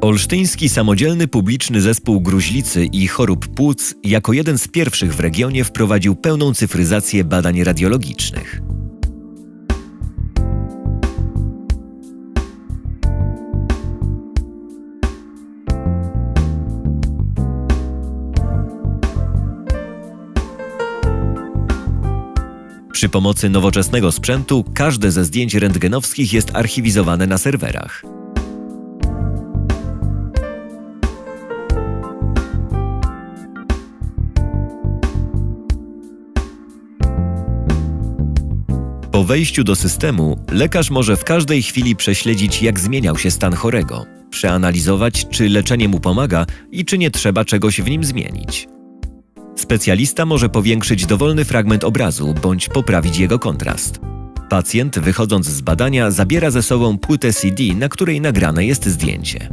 Olsztyński Samodzielny Publiczny Zespół Gruźlicy i Chorób Płuc jako jeden z pierwszych w regionie wprowadził pełną cyfryzację badań radiologicznych. Przy pomocy nowoczesnego sprzętu każde ze zdjęć rentgenowskich jest archiwizowane na serwerach. Po wejściu do systemu lekarz może w każdej chwili prześledzić, jak zmieniał się stan chorego, przeanalizować, czy leczenie mu pomaga i czy nie trzeba czegoś w nim zmienić. Specjalista może powiększyć dowolny fragment obrazu bądź poprawić jego kontrast. Pacjent, wychodząc z badania, zabiera ze sobą płytę CD, na której nagrane jest zdjęcie.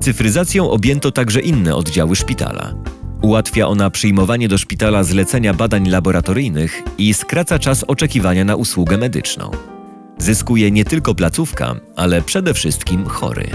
Cyfryzacją objęto także inne oddziały szpitala. Ułatwia ona przyjmowanie do szpitala zlecenia badań laboratoryjnych i skraca czas oczekiwania na usługę medyczną. Zyskuje nie tylko placówka, ale przede wszystkim chory.